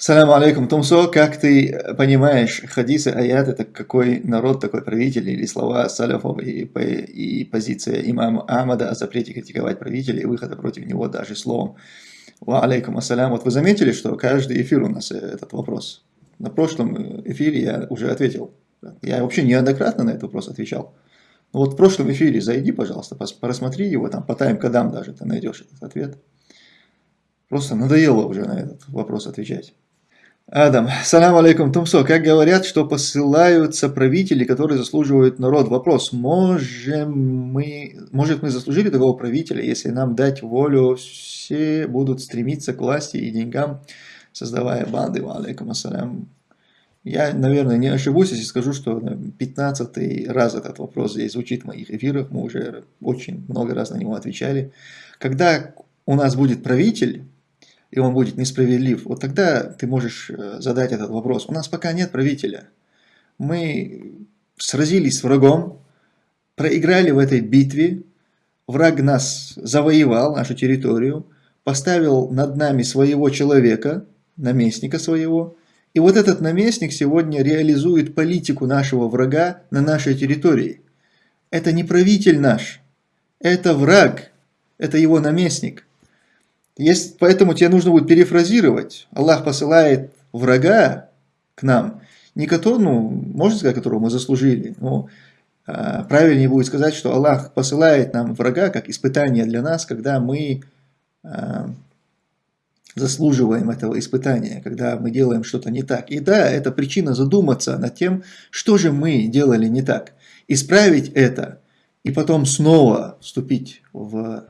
Салам алейкум, Тумсо, как ты понимаешь хадисы, аят, это какой народ, такой правитель, или слова саляфов и, и позиция имама Ахмада о запрете критиковать правителя и выхода против него даже словом. Ва алейкум ассалям. Вот вы заметили, что каждый эфир у нас этот вопрос. На прошлом эфире я уже ответил. Я вообще неоднократно на этот вопрос отвечал. Но вот в прошлом эфире зайди, пожалуйста, просмотри его, там по тайм-кодам даже ты найдешь этот ответ. Просто надоело уже на этот вопрос отвечать. Адам, салам алейкум, Тумсо. Как говорят, что посылаются правители, которые заслуживают народ. Вопрос, можем мы, может мы заслужили такого правителя, если нам дать волю, все будут стремиться к власти и деньгам, создавая банды. Алейкум ассалям. Я, наверное, не ошибусь, если скажу, что 15 раз этот вопрос здесь звучит в моих эфирах. Мы уже очень много раз на него отвечали. Когда у нас будет правитель, и он будет несправедлив, вот тогда ты можешь э, задать этот вопрос. У нас пока нет правителя. Мы сразились с врагом, проиграли в этой битве, враг нас завоевал, нашу территорию, поставил над нами своего человека, наместника своего, и вот этот наместник сегодня реализует политику нашего врага на нашей территории. Это не правитель наш, это враг, это его наместник. Есть, поэтому тебе нужно будет перефразировать. Аллах посылает врага к нам, не которого, ну, можно сказать, которого мы заслужили, но а, правильнее будет сказать, что Аллах посылает нам врага как испытание для нас, когда мы а, заслуживаем этого испытания, когда мы делаем что-то не так. И да, это причина задуматься над тем, что же мы делали не так. Исправить это и потом снова вступить в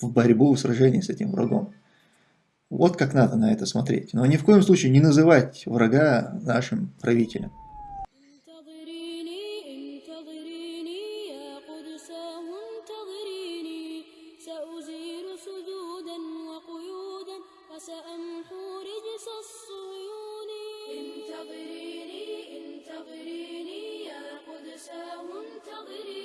в борьбу, в сражении с этим врагом. Вот как надо на это смотреть. Но ни в коем случае не называть врага нашим правителем. انتظريني انتظريني يا قدس وانتظريني